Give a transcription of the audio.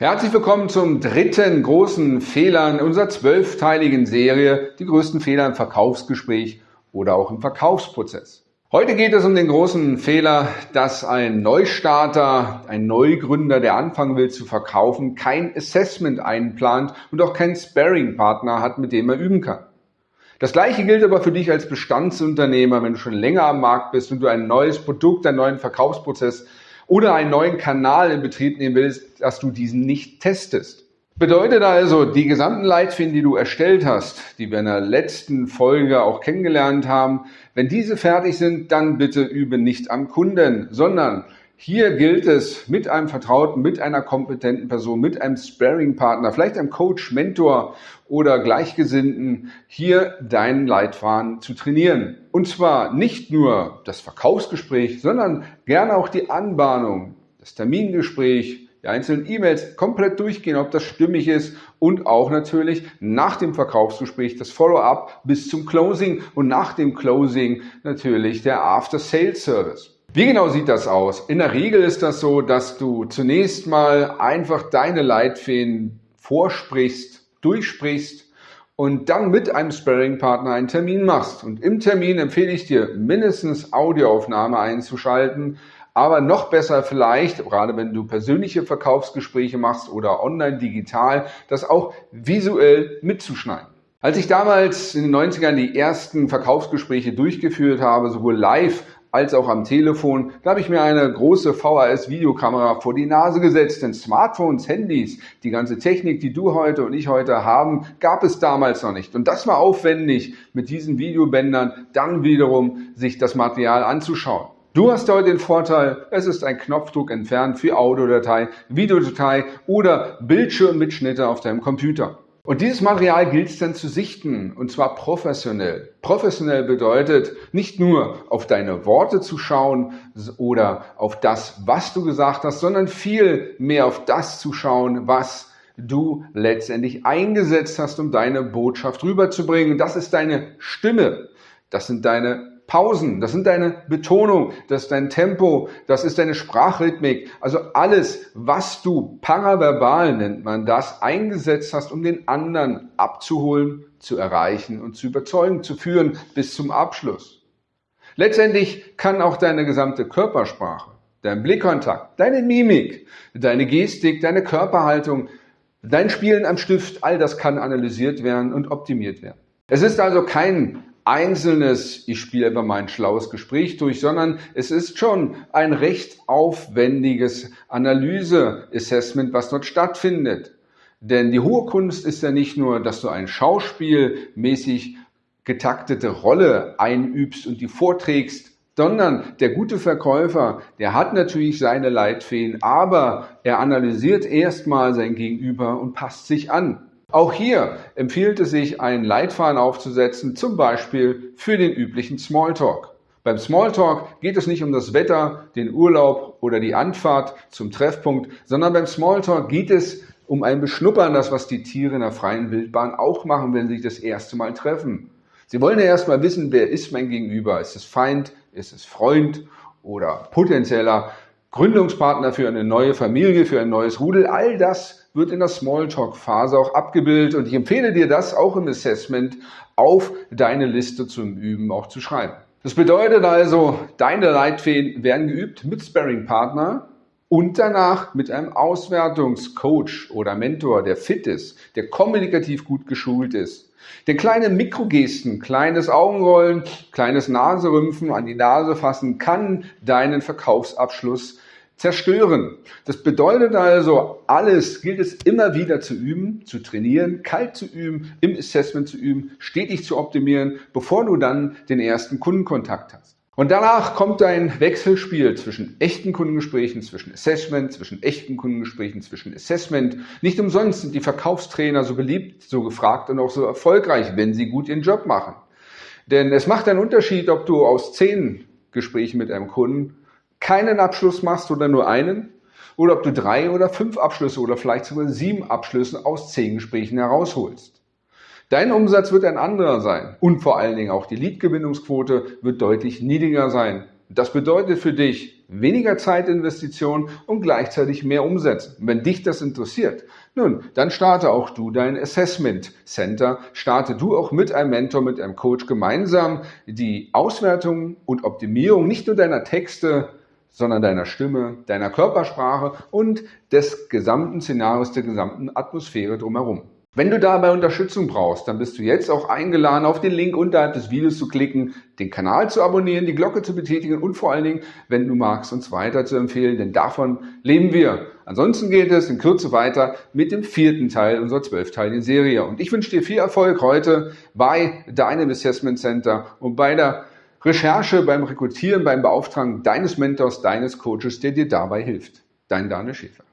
Herzlich willkommen zum dritten großen Fehler in unserer zwölfteiligen Serie, die größten Fehler im Verkaufsgespräch oder auch im Verkaufsprozess. Heute geht es um den großen Fehler, dass ein Neustarter, ein Neugründer, der anfangen will zu verkaufen, kein Assessment einplant und auch keinen Sparring-Partner hat, mit dem er üben kann. Das gleiche gilt aber für dich als Bestandsunternehmer, wenn du schon länger am Markt bist und du ein neues Produkt, einen neuen Verkaufsprozess oder einen neuen Kanal in Betrieb nehmen willst, dass du diesen nicht testest. Bedeutet also, die gesamten Leitfäden, die du erstellt hast, die wir in der letzten Folge auch kennengelernt haben, wenn diese fertig sind, dann bitte übe nicht am Kunden, sondern hier gilt es mit einem Vertrauten, mit einer kompetenten Person, mit einem Sparing-Partner, vielleicht einem Coach, Mentor oder Gleichgesinnten, hier deinen Leitfaden zu trainieren. Und zwar nicht nur das Verkaufsgespräch, sondern gerne auch die Anbahnung, das Termingespräch, die einzelnen E-Mails komplett durchgehen, ob das stimmig ist und auch natürlich nach dem Verkaufsgespräch das Follow-up bis zum Closing und nach dem Closing natürlich der After-Sales-Service. Wie genau sieht das aus? In der Regel ist das so, dass du zunächst mal einfach deine Leitfäden vorsprichst, durchsprichst und dann mit einem Sparring-Partner einen Termin machst. Und im Termin empfehle ich dir mindestens Audioaufnahme einzuschalten, aber noch besser vielleicht, gerade wenn du persönliche Verkaufsgespräche machst oder online digital, das auch visuell mitzuschneiden. Als ich damals in den 90ern die ersten Verkaufsgespräche durchgeführt habe, sowohl live als auch am Telefon. Da habe ich mir eine große VHS-Videokamera vor die Nase gesetzt, denn Smartphones, Handys, die ganze Technik, die du heute und ich heute haben, gab es damals noch nicht. Und das war aufwendig, mit diesen Videobändern dann wiederum sich das Material anzuschauen. Du hast heute den Vorteil, es ist ein Knopfdruck entfernt für Audiodatei, Videodatei oder Bildschirmmitschnitte auf deinem Computer. Und dieses Material gilt es dann zu sichten, und zwar professionell. Professionell bedeutet nicht nur auf deine Worte zu schauen oder auf das, was du gesagt hast, sondern viel mehr auf das zu schauen, was du letztendlich eingesetzt hast, um deine Botschaft rüberzubringen. Das ist deine Stimme. Das sind deine Pausen, das sind deine Betonung, das ist dein Tempo, das ist deine Sprachrhythmik. Also alles, was du paraverbal nennt man das, eingesetzt hast, um den anderen abzuholen, zu erreichen und zu überzeugen, zu führen bis zum Abschluss. Letztendlich kann auch deine gesamte Körpersprache, dein Blickkontakt, deine Mimik, deine Gestik, deine Körperhaltung, dein Spielen am Stift, all das kann analysiert werden und optimiert werden. Es ist also kein einzelnes, ich spiele einfach mal ein schlaues Gespräch durch, sondern es ist schon ein recht aufwendiges Analyse-Assessment, was dort stattfindet. Denn die hohe Kunst ist ja nicht nur, dass du ein schauspielmäßig getaktete Rolle einübst und die vorträgst, sondern der gute Verkäufer, der hat natürlich seine Leitfäden, aber er analysiert erstmal sein Gegenüber und passt sich an. Auch hier empfiehlt es sich, einen Leitfaden aufzusetzen, zum Beispiel für den üblichen Smalltalk. Beim Smalltalk geht es nicht um das Wetter, den Urlaub oder die Anfahrt zum Treffpunkt, sondern beim Smalltalk geht es um ein Beschnuppern, das was die Tiere in der freien Wildbahn auch machen, wenn sie sich das erste Mal treffen. Sie wollen ja erstmal wissen, wer ist mein Gegenüber? Ist es Feind? Ist es Freund oder potenzieller Gründungspartner für eine neue Familie, für ein neues Rudel? All das wird in der Smalltalk-Phase auch abgebildet und ich empfehle dir das auch im Assessment auf deine Liste zum Üben auch zu schreiben. Das bedeutet also, deine Leitfäden werden geübt mit Sparring-Partner und danach mit einem Auswertungscoach oder Mentor, der fit ist, der kommunikativ gut geschult ist. Denn kleine Mikrogesten, kleines Augenrollen, kleines Naserümpfen an die Nase fassen kann deinen Verkaufsabschluss zerstören. Das bedeutet also, alles gilt es immer wieder zu üben, zu trainieren, kalt zu üben, im Assessment zu üben, stetig zu optimieren, bevor du dann den ersten Kundenkontakt hast. Und danach kommt ein Wechselspiel zwischen echten Kundengesprächen, zwischen Assessment, zwischen echten Kundengesprächen, zwischen Assessment. Nicht umsonst sind die Verkaufstrainer so beliebt, so gefragt und auch so erfolgreich, wenn sie gut ihren Job machen. Denn es macht einen Unterschied, ob du aus zehn Gesprächen mit einem Kunden keinen Abschluss machst oder nur einen, oder ob du drei oder fünf Abschlüsse oder vielleicht sogar sieben Abschlüsse aus zehn Gesprächen herausholst. Dein Umsatz wird ein anderer sein und vor allen Dingen auch die Leadgewinnungsquote wird deutlich niedriger sein. Das bedeutet für dich weniger Zeitinvestition und gleichzeitig mehr Umsetzen. wenn dich das interessiert, nun, dann starte auch du dein Assessment Center. Starte du auch mit einem Mentor, mit einem Coach gemeinsam die Auswertung und Optimierung nicht nur deiner Texte, sondern deiner Stimme, deiner Körpersprache und des gesamten Szenarios, der gesamten Atmosphäre drumherum. Wenn du dabei Unterstützung brauchst, dann bist du jetzt auch eingeladen, auf den Link unterhalb des Videos zu klicken, den Kanal zu abonnieren, die Glocke zu betätigen und vor allen Dingen, wenn du magst, uns weiter zu empfehlen, denn davon leben wir. Ansonsten geht es in Kürze weiter mit dem vierten Teil unserer zwölfteiligen Serie. Und ich wünsche dir viel Erfolg heute bei deinem Assessment Center und bei der Recherche, beim Rekrutieren, beim Beauftragen deines Mentors, deines Coaches, der dir dabei hilft. Dein Daniel Schäfer.